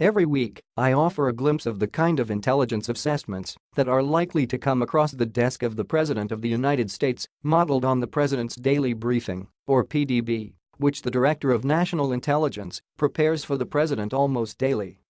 Every week, I offer a glimpse of the kind of intelligence assessments that are likely to come across the desk of the President of the United States, modeled on the President's Daily Briefing, or PDB, which the Director of National Intelligence prepares for the President almost daily.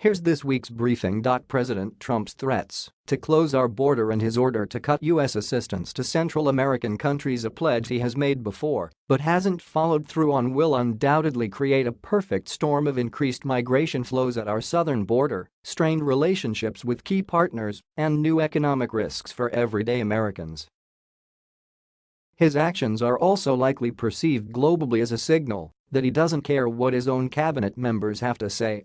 Here's this week's briefing. President Trump's threats to close our border and his order to cut U.S. assistance to Central American countries a pledge he has made before but hasn't followed through on will undoubtedly create a perfect storm of increased migration flows at our southern border, strained relationships with key partners, and new economic risks for everyday Americans. His actions are also likely perceived globally as a signal that he doesn't care what his own cabinet members have to say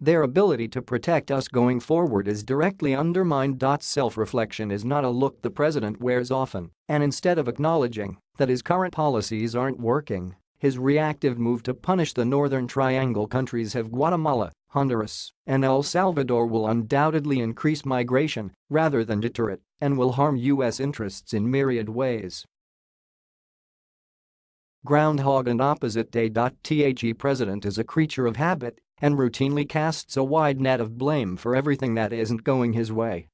their ability to protect us going forward is directly undermined. Self-reflection is not a look the president wears often, and instead of acknowledging that his current policies aren't working, his reactive move to punish the Northern Triangle countries of Guatemala, Honduras, and El Salvador will undoubtedly increase migration rather than deter it and will harm U.S. interests in myriad ways. Groundhog and opposite day. The president is a creature of habit and routinely casts a wide net of blame for everything that isn't going his way.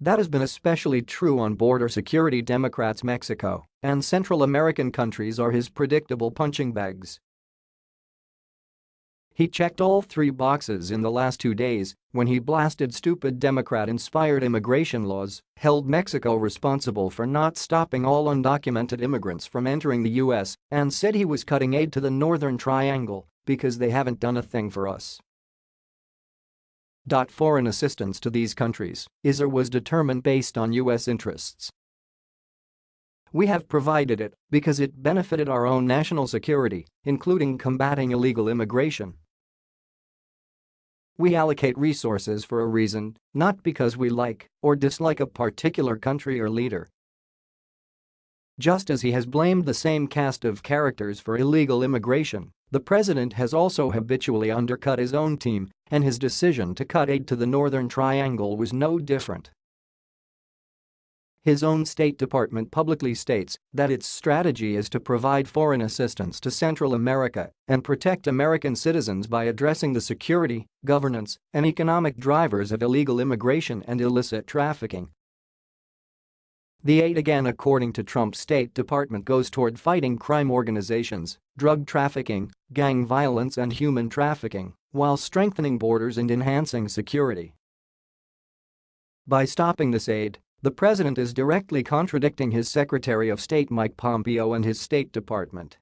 That has been especially true on border security Democrats Mexico and Central American countries are his predictable punching bags. He checked all three boxes in the last two days when he blasted stupid Democrat-inspired immigration laws, held Mexico responsible for not stopping all undocumented immigrants from entering the U.S., and said he was cutting aid to the Northern Triangle because they haven't done a thing for us. Foreign assistance to these countries is or was determined based on U.S. interests. We have provided it because it benefited our own national security, including combating illegal immigration. We allocate resources for a reason, not because we like or dislike a particular country or leader. Just as he has blamed the same cast of characters for illegal immigration, the president has also habitually undercut his own team, and his decision to cut aid to the Northern Triangle was no different. His own State Department publicly states that its strategy is to provide foreign assistance to Central America and protect American citizens by addressing the security, governance, and economic drivers of illegal immigration and illicit trafficking. The aid again according to Trump's State Department goes toward fighting crime organizations, drug trafficking, gang violence and human trafficking, while strengthening borders and enhancing security. By stopping this aid, the president is directly contradicting his Secretary of State Mike Pompeo and his State Department